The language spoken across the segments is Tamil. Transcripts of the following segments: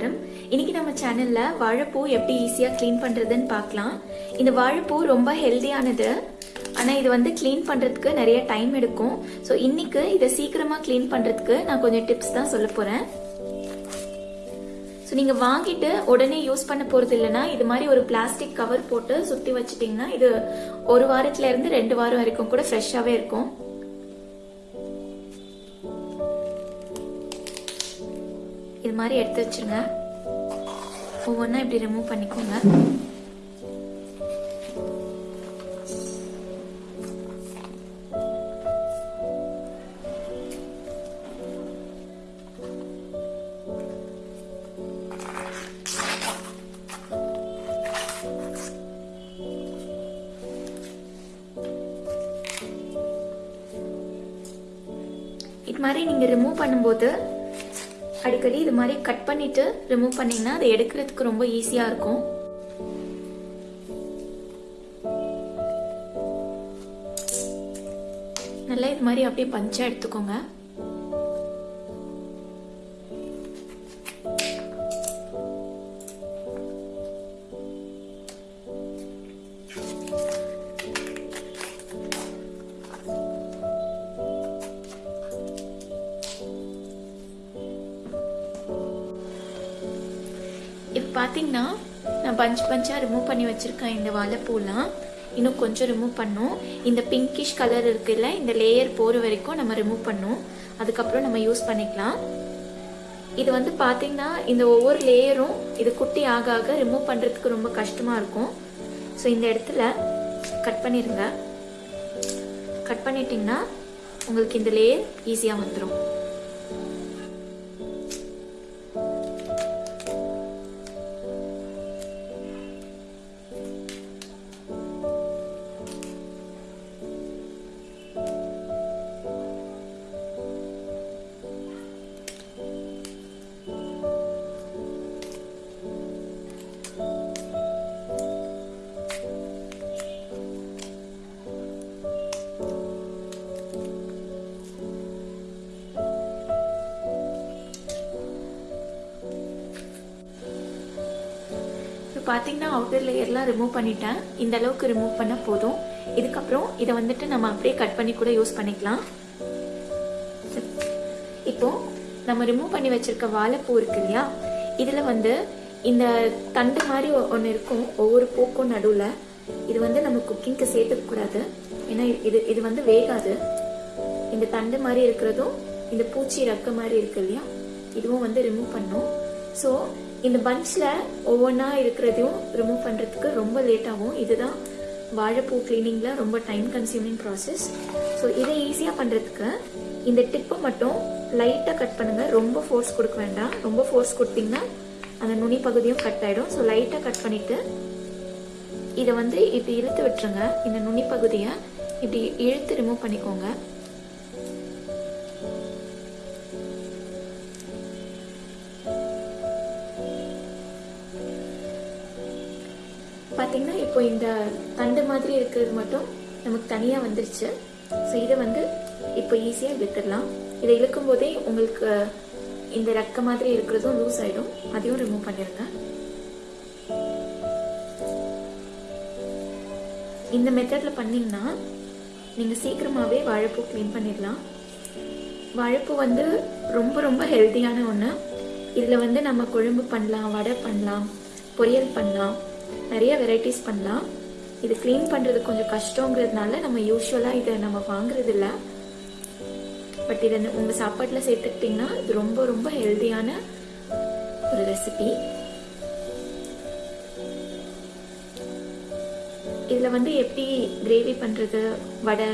நமஸ்காரம் இன்னைக்கு நம்ம சேனல்ல வாழைப்பூ எப்படி ஈஸியா க்ளீன் பண்றதுன்னு பார்க்கலாம். இந்த வாழைப்பூ ரொம்ப ஹெல்தியானது ஆனா இது வந்து க்ளீன் பண்றதுக்கு நிறைய டைம் எடுக்கும். ஸோ இன்னைக்கு இதை சீக்கிரமா க்ளீன் பண்றதுக்கு நான் கொஞ்சம் டிப்ஸ் தான் சொல்ல போறேன். ஸோ நீங்கள் வாங்கிட்டு உடனே யூஸ் பண்ண போகிறது இல்லைன்னா இது மாதிரி ஒரு பிளாஸ்டிக் கவர் போட்டு சுற்றி வச்சுட்டிங்கன்னா இது ஒரு வாரத்துல இருந்து ரெண்டு வாரம் வரைக்கும் கூட ஃப்ரெஷ்ஷாகவே இருக்கும். மாதிரி எடுத்து வச்சுருங்க. ஒவ்வொன்றா இப்படி ரிமூவ் பண்ணிக்கோங்க. இது மாதிரி நீங்கள் ரிமூவ் பண்ணும்போது அடிக்கடி இது மாதிரி கட் பண்ணிட்டு ரிமூவ் பண்ணீங்கன்னா அதை எடுக்கிறதுக்கு ரொம்ப ஈஸியாக இருக்கும். நல்லா இது மாதிரி அப்படியே பஞ்சா எடுத்துக்கோங்க. பார்த்தீங்கன்னா நான் பஞ்ச் பஞ்சாக ரிமூவ் பண்ணி வச்சுருக்கேன். இந்த வாழைப்பூலாம் இன்னும் கொஞ்சம் ரிமூவ் பண்ணும். இந்த பிங்கிஷ் கலர் இருக்குல்ல இந்த லேயர் போகிற வரைக்கும் நம்ம ரிமூவ் பண்ணும். அதுக்கப்புறம் நம்ம யூஸ் பண்ணிக்கலாம். இது வந்து பார்த்தீங்கன்னா இந்த ஒவ்வொரு லேயரும் இது குட்டி ஆக ஆக ரிமூவ் பண்ணுறதுக்கு ரொம்ப கஷ்டமாக இருக்கும். ஸோ இந்த இடத்துல கட் பண்ணிடுங்க கட் பண்ணிட்டீங்கன்னா உங்களுக்கு இந்த லேயர் ஈஸியாக வந்துடும் பார்த்தீங்கன்னா அவுட்டர் லேயர்லாம் ரிமூவ் பண்ணிட்டேன். இந்த அளவுக்கு ரிமூவ் பண்ணால் போதும். இதுக்கப்புறம் இதை வந்துட்டு நம்ம அப்படியே கட் பண்ணி கூட யூஸ் பண்ணிக்கலாம். இப்போ நம்ம ரிமூவ் பண்ணி வச்சிருக்க வாழைப்பூ இருக்கு இல்லையா? இதில் வந்து இந்த தண்டு மாதிரி ஒன்று இருக்கும். ஒவ்வொரு பூக்கும் நடுவில். இது வந்து நம்ம குக்கிங்க்கு சேர்த்துக்கூடாது ஏன்னா இது இது வந்து வேகாது. இந்த தண்டு மாதிரி இருக்கிறதும் இந்த பூச்சி ரக்க மாதிரி இருக்கு இல்லையா? இதுவும் வந்து ரிமூவ் பண்ணும் ஸோ இந்த பஞ்சில் ஒவ்வொன்றா இருக்கிறதையும் ரிமூவ் பண்ணுறதுக்கு ரொம்ப லேட்டாகும் இதுதான் வாழைப்பூ கிளீனிங்கில் ரொம்ப டைம் கன்சியூமிங் ப்ராசஸ் ஸோ இதை ஈஸியாக பண்ணுறதுக்கு இந்த டிப்பை மட்டும் லைட்டாக கட் பண்ணுங்கள் ரொம்ப ஃபோர்ஸ் கொடுக்க வேண்டாம். ரொம்ப ஃபோர்ஸ் கொடுத்தீங்கன்னா அந்த நுனி பகுதியும் கட் ஆகிடும் ஸோ லைட்டாக கட் பண்ணிவிட்டு இதை வந்து இப்படி இழுத்து விட்டுருங்க. இந்த நுனி பகுதியை இப்படி இழுத்து ரிமூவ் பண்ணிக்கோங்க. பார்த்தீங்கன்னா இப்போ இந்த தண்டு மாதிரி இருக்கிறது மட்டும் நமக்கு தனியாக வந்துருச்சு. ஸோ இதை வந்து இப்போ ஈஸியாக விட்டுடலாம். இதை இழுக்கும் போதே உங்களுக்கு இந்த ரெக்க மாதிரி இருக்கிறதும் லூஸ் ஆகிடும் அதையும் ரிமூவ் பண்ணிடுங்க இந்த மெத்தடில் பண்ணிங்கன்னா நீங்கள் சீக்கிரமாகவே வாழைப்பூ க்ளீன் பண்ணிடலாம். வாழைப்பூ வந்து ரொம்ப ரொம்ப ஹெல்த்தியான ஒன்று இதில் வந்து நம்ம குழம்பு பண்ணலாம் வடை பண்ணலாம் பொரியல் பண்ணலாம். நிறைய வெரைட்டிஸ் பண்ணலாம். இது க்ளீன் பண்ணுறது கொஞ்சம் கஷ்டங்கிறதுனால நம்ம யூஸ்வலாக இதை நம்ம வாங்குறது இல்லை பட் இதை உங்கள் சாப்பாட்டில் சேர்த்துக்கிட்டிங்கன்னா இது ரொம்ப ரொம்ப ஹெல்த்தியான ஒரு ரெசிபி இதில் வந்து எப்படி கிரேவி பண்ணுறது வடை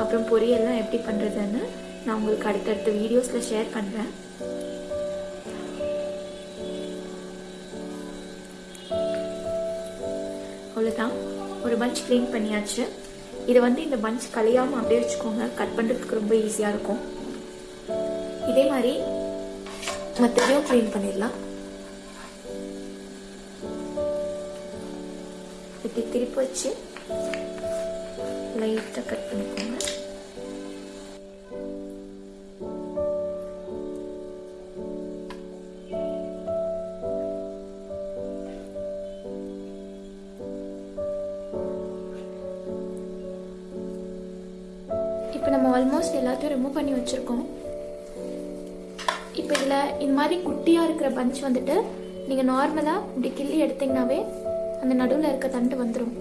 அப்புறம் பொரியல்லாம் எப்படி பண்ணுறதுன்னு நான் உங்களுக்கு அடுத்தடுத்த வீடியோஸில் ஷேர் பண்ணுறேன் அவ்வளோதான் ஒரு பஞ்ச் க்ளீன் பண்ணியாச்சு. இதை வந்து இந்த பஞ்ச் கலையாமல் அப்படியே வச்சுக்கோங்க. கட் பண்ணுறதுக்கு ரொம்ப ஈஸியாக இருக்கும். இதே மாதிரி மற்றதையும் க்ளீன் பண்ணிடலாம். இப்படி திருப்பி வச்சு லைட்டாக கட் பண்ணிக்கோங்க. இல்லை இந்த மாதிரி குட்டியாக இருக்கிற பஞ்ச் வந்துட்டு நீங்கள் நார்மலாக இப்படி கிள்ளி எடுத்திங்கனாவே அந்த நடுவில் இருக்க தண்டு வந்துடும்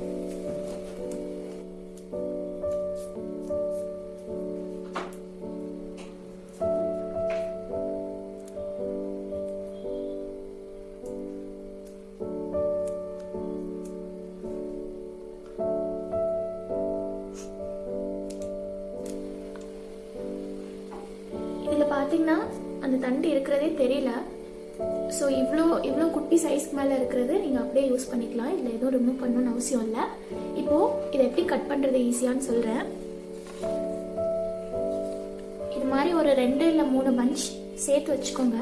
இதில் பார்த்தீங்கன்னா அந்த தண்டு இருக்கிறதே தெரியல. ஸோ இவ்வளோ இவ்வளோ குட்டி சைஸ்க்கு மேலே இருக்கிறது நீங்கள் அப்படியே யூஸ் பண்ணிக்கலாம். இதில் எதுவும் ரிமூவ் பண்ணணும்னு அவசியம் இல்லை. இப்போது இதை எப்படி கட் பண்ணுறது ஈஸியான்னு சொல்கிறேன் இது மாதிரி ஒரு ரெண்டு இல்லை மூணு பஞ்ச் சேர்த்து வச்சுக்கோங்க.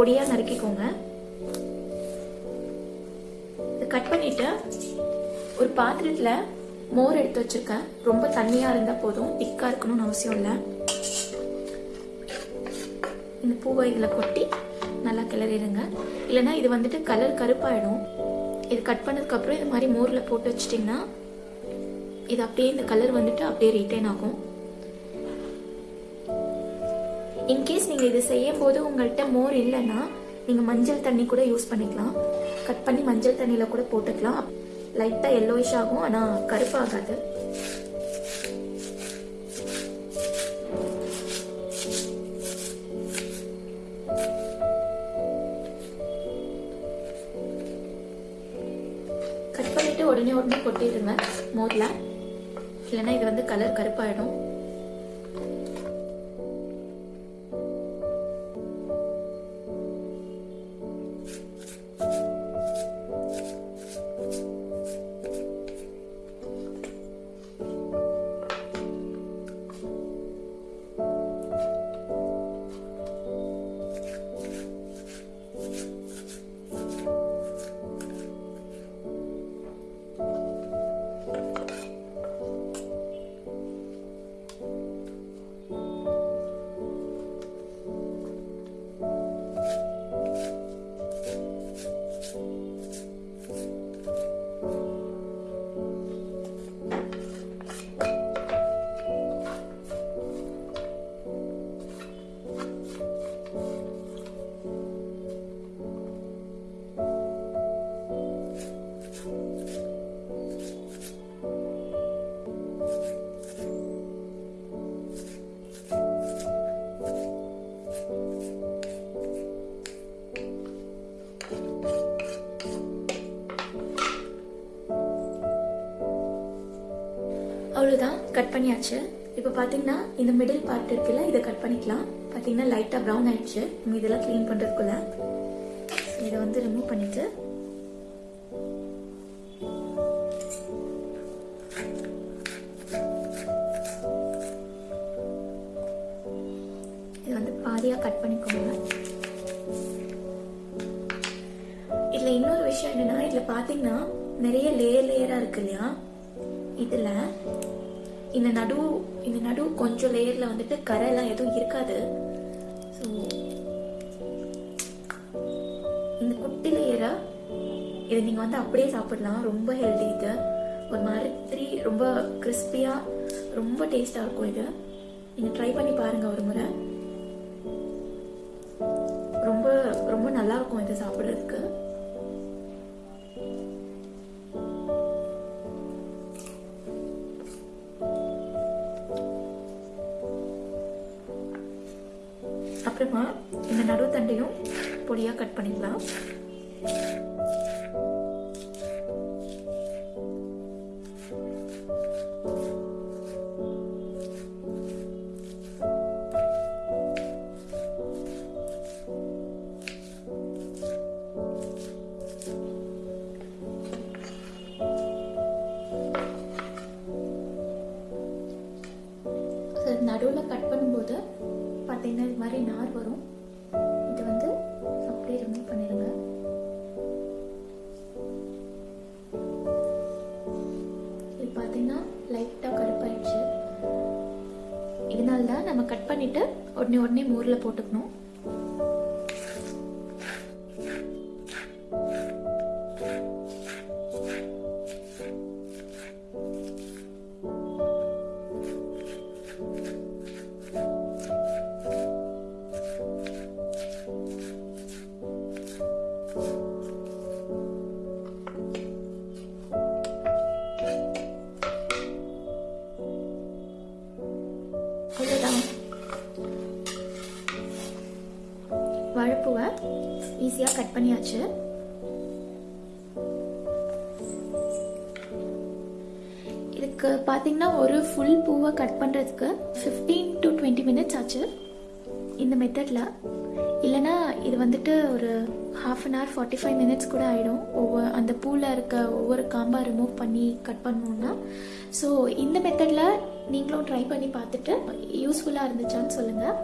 பொடியாக நறுக்கிக்கோங்க. கட் பண்ணிட்டு ஒரு பாத்திரத்தில் மோர் எடுத்து வச்சிருக்கேன். ரொம்ப தண்ணியாக இருந்தால் போதும். திக்காக இருக்கணும்னு அவசியம் இல்லை. இந்த பூவை இதில் கொட்டி நல்லா கிளறிடுங்க. இல்லைன்னா இது வந்துட்டு கலர் கருப்பாயிடும். இது கட் பண்ணதுக்கப்புறம் இது மாதிரி மோரில் போட்டு வச்சிட்டிங்கன்னா இது அப்படியே இந்த கலர் வந்துட்டு அப்படியே ரிட்டைன் ஆகும். இன்கேஸ் நீங்கள் இது செய்யும் போது உங்கள்கிட்ட மோர் இல்லைன்னா நீங்கள் மஞ்சள் தண்ணி கூட யூஸ் பண்ணிக்கலாம். கட் பண்ணி மஞ்சள் தண்ணியில் கூட போட்டுக்கலாம். லைட்டாக எல்லோயிஷ் ஆகும் ஆனால் கருப்பாகாது. கட் பண்ணிட்டு உடனே உடனே கொட்டிடுங்க மோரில். இல்லைன்னா இது வந்து கலர் கருப்பாயிடும். கட் பண்ணியாச்சு. இப்போ பார்த்தீங்கன்னா இந்த மிடில் பார்ட் இருக்குல்ல இதை கட் பண்ணிக்கலாம். பார்த்தீங்கன்னா லைட்டாக ப்ரௌன் ஆயிடுச்சு. நம்ம இதெல்லாம் க்ளீன் பண்ணுறதுக்குள்ள இதை வந்து ரிமூவ் பண்ணிட்டு இது வந்து பாதியாக கட் பண்ணிக்கோங்க. இதில் இன்னொரு விஷயம் என்னன்னா இதில் பார்த்தீங்கன்னா நிறைய லேயர் லேயராக இருக்கு இல்லையா? இதில் இந்த நடு இந்த நடு கொஞ்சம் லேயரில் வந்துட்டு கரையெல்லாம் எதுவும் இருக்காது. ஸோ இந்த குட்டி லேயரை இதை நீங்கள் வந்து அப்படியே சாப்பிடலாம். ரொம்ப ஹெல்தி இது. ஒரு மாதிரி ரொம்ப கிறிஸ்பியாக ரொம்ப டேஸ்டாக இருக்கும் இது. நீங்கள் ட்ரை பண்ணி பாருங்கள் ஒரு முறை. ரொம்ப ரொம்ப நல்லா இருக்கும் இது சாப்பிட்றதுக்கு. அப்புறமா இந்த நடுத்தண்டையும் பொடியாக கட் பண்ணிக்கலாம். மாதிரி நார் வரும். இது வந்து அப்படியே ரிமூவ் பண்ணிடுங்க இது பார்த்தீங்கன்னா லைட்டாக கருப்பாயிடுச்சு. இதனால தான் நம்ம கட் பண்ணிட்டு உடனே உடனே மோரில் போட்டுக்கணும். பண்ணியாச்சு. இதுக்கு பார்த்தீங்கன்னா ஒரு ஃபுல் பூவை கட் பண்ணுறதுக்கு ஃபிஃப்டீன் டு டுவெண்ட்டி மினிட்ஸ் ஆச்சு. இந்த மெத்தடில் இல்லைன்னா இது வந்துட்டு ஒரு half an hour forty five minutes கூட ஆகிடும் ஒவ்வொரு அந்த பூவில் இருக்க ஒவ்வொரு காம்பாக ரிமூவ் பண்ணி கட் பண்ணணுன்னா ஸோ இந்த மெத்தடில் நீங்களும் ட்ரை பண்ணி பார்த்துட்டு யூஸ்ஃபுல்லாக இருந்துச்சான்னு சொல்லுங்கள்